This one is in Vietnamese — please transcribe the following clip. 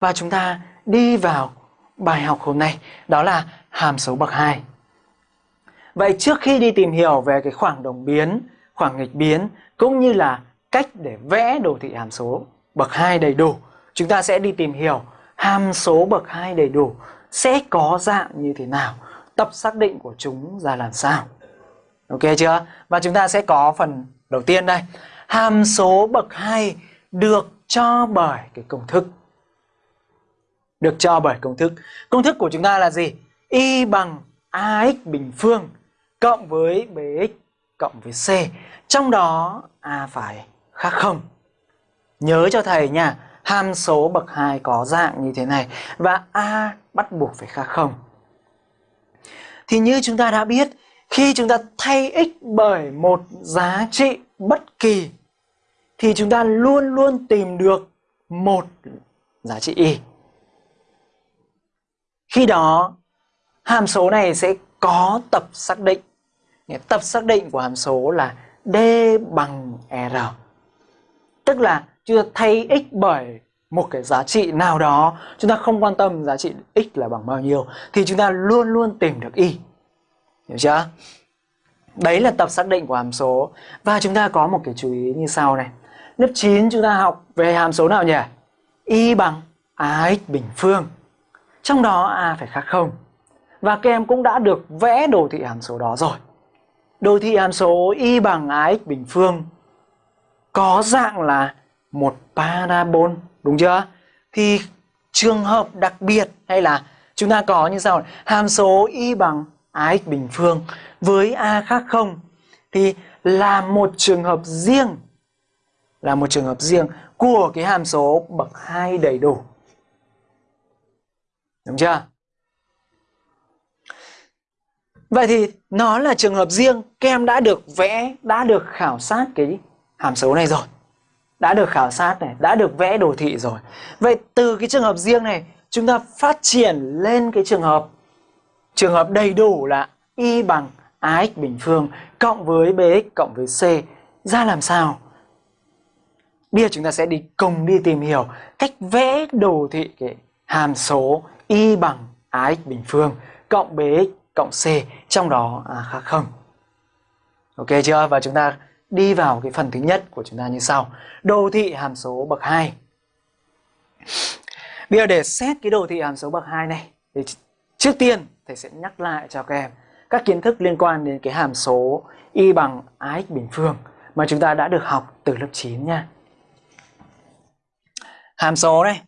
và chúng ta đi vào bài học hôm nay đó là hàm số bậc 2. Vậy trước khi đi tìm hiểu về cái khoảng đồng biến, khoảng nghịch biến cũng như là cách để vẽ đồ thị hàm số bậc 2 đầy đủ, chúng ta sẽ đi tìm hiểu hàm số bậc 2 đầy đủ sẽ có dạng như thế nào, tập xác định của chúng ra làm sao. Ok chưa? Và chúng ta sẽ có phần đầu tiên đây. Hàm số bậc 2 được cho bởi cái công thức. Được cho bởi công thức. Công thức của chúng ta là gì? Y bằng AX bình phương cộng với BX cộng với C. Trong đó A phải khác không. Nhớ cho thầy nha, hàm số bậc 2 có dạng như thế này và A bắt buộc phải khác không. Thì như chúng ta đã biết, khi chúng ta thay x bởi một giá trị bất kỳ thì chúng ta luôn luôn tìm được một giá trị y. Khi đó hàm số này sẽ có tập xác định. Tập xác định của hàm số là d bằng r. Tức là chúng ta thay x bởi một cái giá trị nào đó, chúng ta không quan tâm giá trị x là bằng bao nhiêu thì chúng ta luôn luôn tìm được y. Hiểu chưa? Đấy là tập xác định của hàm số. Và chúng ta có một cái chú ý như sau này. Lớp 9 chúng ta học về hàm số nào nhỉ? Y bằng AX bình phương. Trong đó A phải khác không. Và các em cũng đã được vẽ đồ thị hàm số đó rồi. Đồ thị hàm số Y bằng AX bình phương có dạng là một parabol, đúng chưa? Thì trường hợp đặc biệt hay là chúng ta có như sau hàm số y bằng ax bình phương với a khác không thì là một trường hợp riêng là một trường hợp riêng của cái hàm số bậc 2 đầy đủ. Đúng chưa? Vậy thì nó là trường hợp riêng, các em đã được vẽ, đã được khảo sát cái hàm số này rồi. Đã được khảo sát này, đã được vẽ đồ thị rồi. Vậy từ cái trường hợp riêng này, chúng ta phát triển lên cái trường hợp trường hợp đầy đủ là y bằng ax bình phương cộng với bx cộng với c ra làm sao? Bây giờ chúng ta sẽ đi cùng đi tìm hiểu cách vẽ đồ thị cái hàm số y bằng ax bình phương cộng bx cộng c trong đó à, khác không. Ok chưa? Và chúng ta đi vào cái phần thứ nhất của chúng ta như sau. Đồ thị hàm số bậc 2. Bây giờ để xét cái đồ thị hàm số bậc 2 này thì trước tiên thầy sẽ nhắc lại cho các em các kiến thức liên quan đến cái hàm số y bằng ax bình phương mà chúng ta đã được học từ lớp 9 nha. Hàm số này